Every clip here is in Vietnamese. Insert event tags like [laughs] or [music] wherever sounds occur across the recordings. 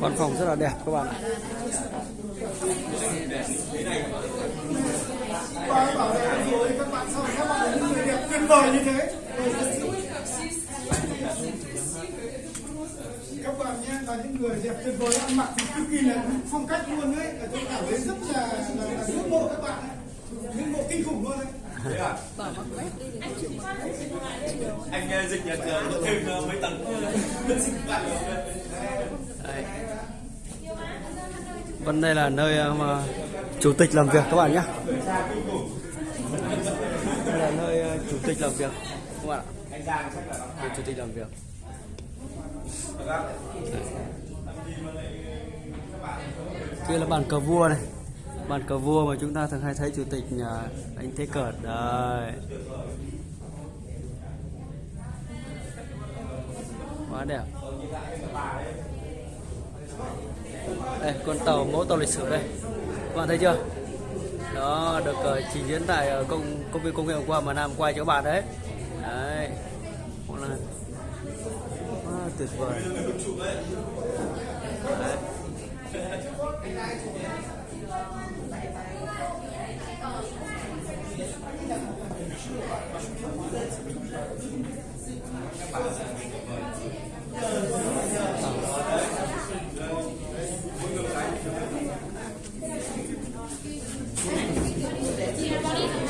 văn phòng rất là đẹp các bạn ạ. Bảo rồi các bạn các bạn những người đẹp tuyệt vời như thế các bạn nhé là những người đẹp tuyệt vời ăn mặc thì cực kỳ là phong cách luôn đấy là tôi cảm thấy rất là là, là ngưỡng mộ các bạn ngưỡng mộ kinh khủng luôn đấy anh dịch nhà trường thêm ờ, mấy tầng sinh Đây. Đây là nơi ờ, mà chủ tịch làm việc các bạn nhé. Đây là nơi ờ, chủ tịch làm việc, các bạn ạ. Nơi chủ tịch làm việc. Đây. Kia là bàn cờ vua này. Bàn cờ vua mà chúng ta thường hay thấy chủ tịch nhà anh Thế cờ đây. Quá đẹp. đây con tàu mẫu tàu lịch sử đây các bạn thấy chưa đó được uh, trình diễn tại uh, công công viên công nghệ hôm qua mà Nam quay cho các bạn đấy đấy Một tuyệt vời đấy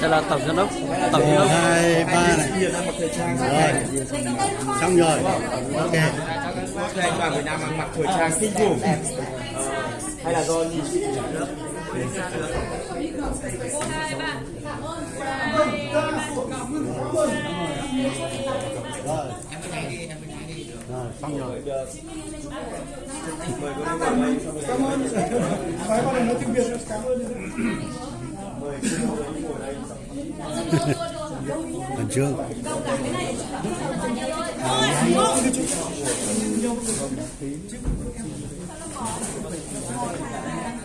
đây là tổng giám đốc. Tổng giám đốc. Hai ba này. Rồi. Xong rồi. Ok. Anh đoàn Việt Nam mặc thời trang kinh khủng hay là do nhìn rồi rồi xong rồi cảm ơn phải vào đây nói tiếng việt cảm ơn khẩn trương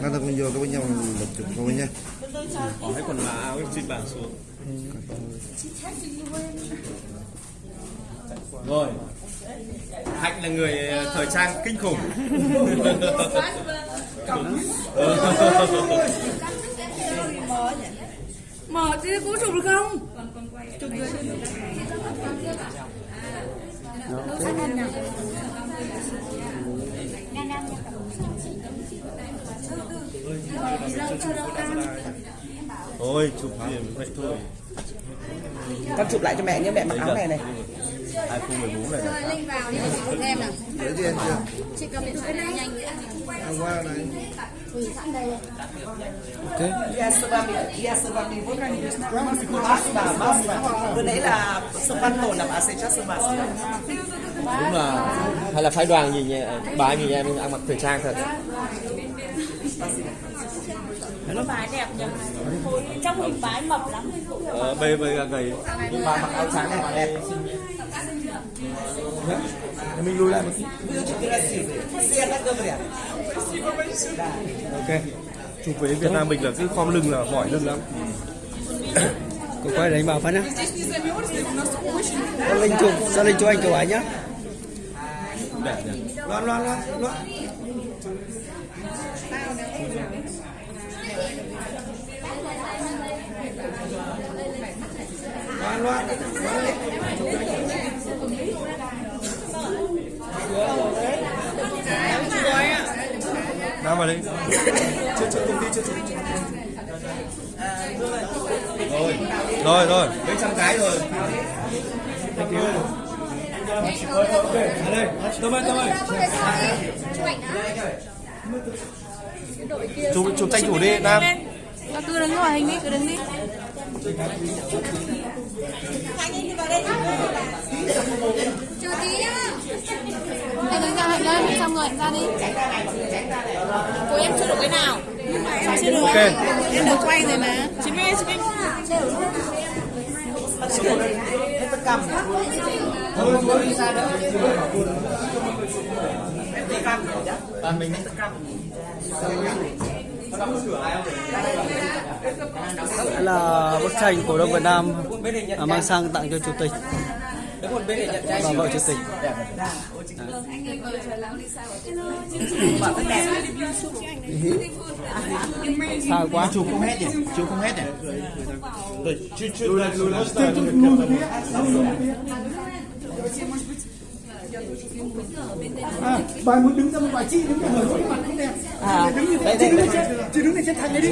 Nó ta cùng vô cái với nhau một chục thôi nha. Có hết quần là áo xin bản xuống. Rồi. Hạnh là người ờ, thời trang kinh khủng. [laughs] Mở thì có chụp được không? Thôi chụp gì vậy thôi. Con chụp lại cho mẹ nhé mẹ mặc áo này. này 2014 này này. Linh vào đi em nào. Gì anh chưa? Chị cầm điện thoại nhanh nhanh nữa. Hôm qua này. Ok. Iya sebab iya sebab ibu kan mas bà mas bà bữa nãy là sông văn hồ làm AC cho sông bà đúng là hay là phái đoàn nhìn nhẹ bà nhìn em ăn mặc thời trang thật. Bài đẹp nhỉ? Trong hình bái mập lắm. ờ, bê bê gầy. Nhưng bà mặc áo trắng này mà đẹp mình lùi lại một tí. Ok. Chụp với Việt Nam mình là cứ khom lưng là mỏi lưng lắm. Cô quay đánh vào phát nhá. Linh chụp sao Linh chụp anh chụp ảnh nhá đẹp nhỉ? Loan loan loan loan. Loan loan. Nam vào đây chưa chưa công ty, chưa chưa rồi rồi rồi. Mấy trăm cái rồi Thank you. Ở đây, Tâm ơi, Tâm ơi. Chụp chụp tranh thủ đi, Nam. Cứ đứng ngoài hình đi, cứ đứng đi. Chờ tí nhá. Anh đứng ra hạnh lên, xong rồi ra đi. Cô em chưa được cái nào? Sao chưa được? Ok. Em được quay rồi mà. Chín mươi, chín mươi. Hết tất cả. Bạn mình Đây là bức tranh cổ đông Việt Nam mang sang tặng cho chủ tịch và vợ chủ tịch Dạ, sao quá chụp không hết nhỉ chụp không hết nhỉ à, bà muốn đứng ra một bài chị đứng ở lối mặt không đẹp. À, đứng như đây, thế chị đây, đứng lên trên chị đứng lên trên thành này đi